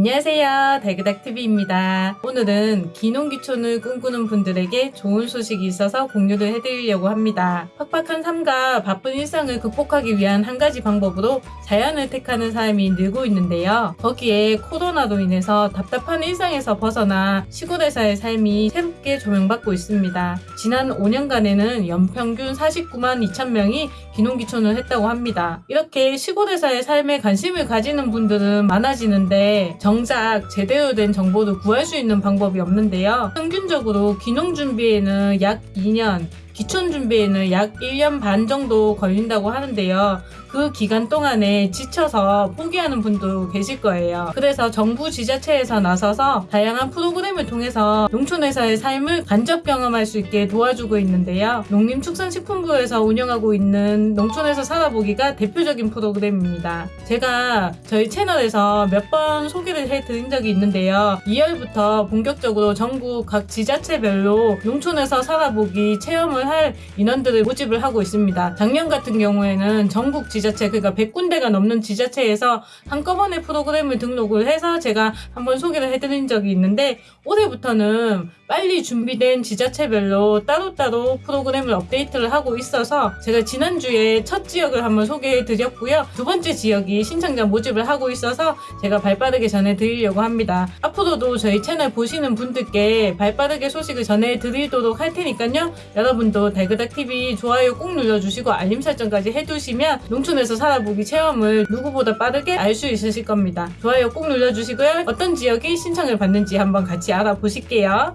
안녕하세요. 달그닥TV입니다. 오늘은 기농기촌을 꿈꾸는 분들에게 좋은 소식이 있어서 공유를 해드리려고 합니다. 팍팍한 삶과 바쁜 일상을 극복하기 위한 한 가지 방법으로 자연을 택하는 사람이 늘고 있는데요. 거기에 코로나로 인해서 답답한 일상에서 벗어나 시골에서의 삶이 새롭게 조명받고 있습니다. 지난 5년간에는 연평균 49만 2천 명이 기농기촌을 했다고 합니다. 이렇게 시골에서의 삶에 관심을 가지는 분들은 많아지는데 정작 제대로 된 정보를 구할 수 있는 방법이 없는데요. 평균적으로 기농 준비에는 약 2년, 기촌 준비에는 약 1년 반 정도 걸린다고 하는데요. 그 기간 동안에 지쳐서 포기하는 분도 계실 거예요. 그래서 정부 지자체에서 나서서 다양한 프로그램을 통해서 농촌에서의 삶을 간접 경험할 수 있게 도와주고 있는데요. 농림축산식품부에서 운영하고 있는 농촌에서 살아보기가 대표적인 프로그램입니다. 제가 저희 채널에서 몇 번 소개를 해드린 적이 있는데요. 2월부터 본격적으로 전국 각 지자체별로 농촌에서 살아보기 체험을 할 인원들을 모집을 하고 있습니다. 작년 같은 경우에는 전국 지 자체 그러니까 100군데가 넘는 지자체에서 한꺼번에 프로그램을 등록을 해서 제가 한번 소개를 해드린 적이 있는데 올해부터는 빨리 준비된 지자체별로 따로따로 프로그램을 업데이트를 하고 있어서 제가 지난주에 첫 지역을 한번 소개해 드렸고요. 두 번째 지역이 신청자 모집을 하고 있어서 제가 발빠르게 전해드리려고 합니다. 앞으로도 저희 채널 보시는 분들께 발빠르게 소식을 전해드리도록 할 테니까요. 여러분도 달그닥TV 좋아요 꼭 눌러주시고 알림 설정까지 해두시면 농 촌에서 살아보기 체험을 누구보다 빠르게 알 수 있으실 겁니다. 좋아요 꼭 눌러주시고요. 어떤 지역이 신청을 받는지 한번 같이 알아보실게요.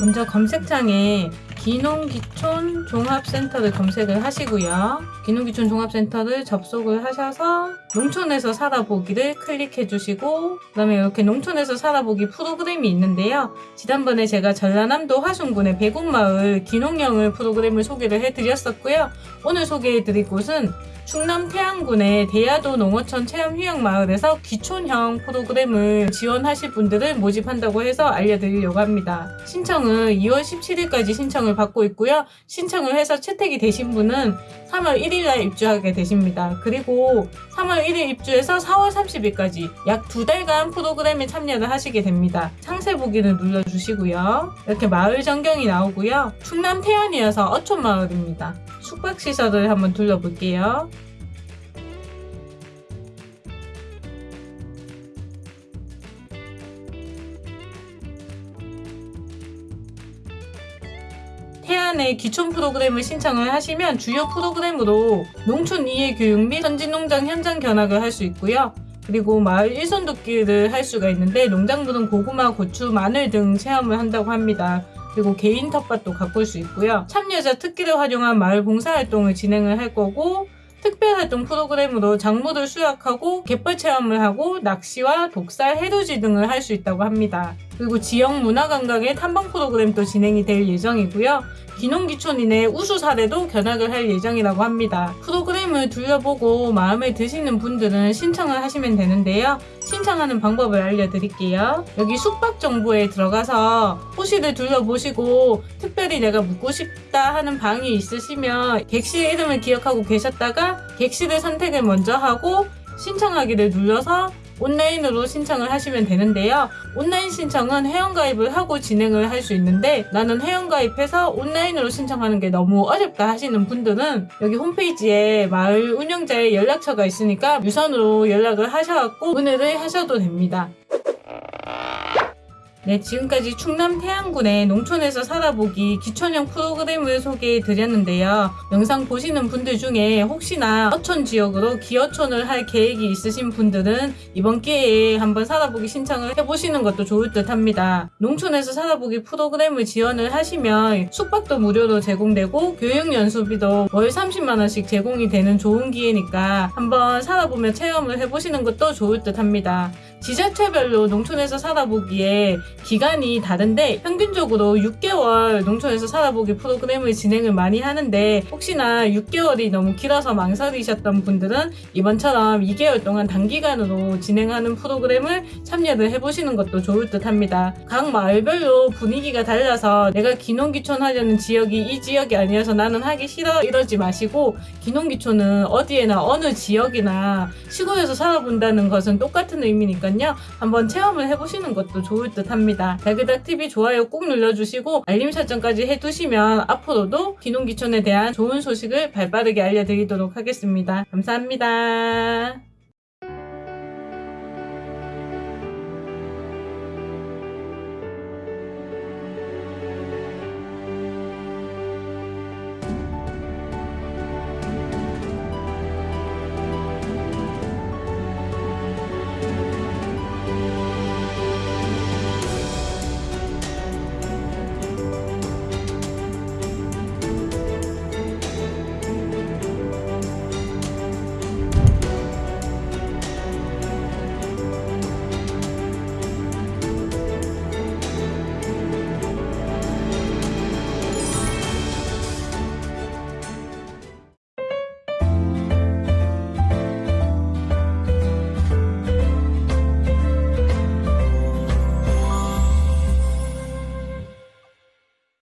먼저 검색창에 기농기촌 종합센터를 검색을 하시고요. 기농기촌 종합센터를 접속을 하셔서 농촌에서 살아보기를 클릭해 주시고 그 다음에 이렇게 농촌에서 살아보기 프로그램이 있는데요. 지난번에 제가 전라남도 화순군의 배곡마을 기농형을 프로그램을 소개를 해드렸었고요. 오늘 소개해 드릴 곳은 충남 태안군의 대야도 농어촌 체험휴양마을에서 기촌형 프로그램을 지원하실 분들을 모집한다고 해서 알려드리려고 합니다. 신청은 2월 17일까지 신청을 받고 있고요. 신청을 해서 채택이 되신 분은 3월 1일날 입주하게 되십니다. 그리고 3월 1일 입주해서 4월 30일까지 약 두 달간 프로그램에 참여를 하시게 됩니다. 상세 보기를 눌러주시고요. 이렇게 마을 전경이 나오고요. 충남 태안이어서 어촌마을입니다. 숙박시설을 한번 둘러볼게요. 태안의 기촌 프로그램을 신청을 하시면 주요 프로그램으로 농촌 이해 교육 및 선진농장 현장 견학을 할 수 있고요. 그리고 마을 일손 돕기를 할 수가 있는데 농장부는 고구마, 고추, 마늘 등 체험을 한다고 합니다. 그리고 개인 텃밭도 가꿀 수 있고요. 참여자 특기를 활용한 마을 봉사활동을 진행을 할 거고 특별활동 프로그램으로 작물을 수확하고 갯벌 체험을 하고 낚시와 독살, 해루지 등을 할 수 있다고 합니다. 그리고 지역 문화관광의 탐방 프로그램도 진행이 될 예정이고요. 기농기촌인의 우수 사례도 견학을 할 예정이라고 합니다. 프로그램을 둘러보고 마음에 드시는 분들은 신청을 하시면 되는데요. 신청하는 방법을 알려드릴게요. 여기 숙박 정보에 들어가서 호실을 둘러보시고 특별히 내가 묵고 싶다 하는 방이 있으시면 객실 이름을 기억하고 계셨다가 객실을 선택을 먼저 하고 신청하기를 눌러서 온라인으로 신청을 하시면 되는데요. 온라인 신청은 회원가입을 하고 진행을 할 수 있는데 나는 회원가입해서 온라인으로 신청하는 게 너무 어렵다 하시는 분들은 여기 홈페이지에 마을 운영자의 연락처가 있으니까 유선으로 연락을 하셔갖고 문의를 하셔도 됩니다. 네, 지금까지 충남 태안군의 농촌에서 살아보기 기촌형 프로그램을 소개해 드렸는데요. 영상 보시는 분들 중에 혹시나 어촌 지역으로 기어촌을 할 계획이 있으신 분들은 이번 기회에 한번 살아보기 신청을 해보시는 것도 좋을 듯 합니다. 농촌에서 살아보기 프로그램을 지원을 하시면 숙박도 무료로 제공되고 교육연수비도 월 30만원씩 제공이 되는 좋은 기회니까 한번 살아보며 체험을 해보시는 것도 좋을 듯 합니다. 지자체별로 농촌에서 살아보기에 기간이 다른데 평균적으로 6개월 농촌에서 살아보기 프로그램을 진행을 많이 하는데 혹시나 6개월이 너무 길어서 망설이셨던 분들은 이번처럼 2개월 동안 단기간으로 진행하는 프로그램을 참여를 해보시는 것도 좋을 듯 합니다. 각 마을별로 분위기가 달라서 내가 기농기촌 하려는 지역이 이 지역이 아니어서 나는 하기 싫어 이러지 마시고 기농기촌은 어디에나 어느 지역이나 시골에서 살아본다는 것은 똑같은 의미니까 요. 한번 체험을 해보시는 것도 좋을 듯 합니다. 달그닥TV 좋아요 꾹 눌러주시고 알림 설정까지 해두시면 앞으로도 기농기촌에 대한 좋은 소식을 발빠르게 알려드리도록 하겠습니다. 감사합니다.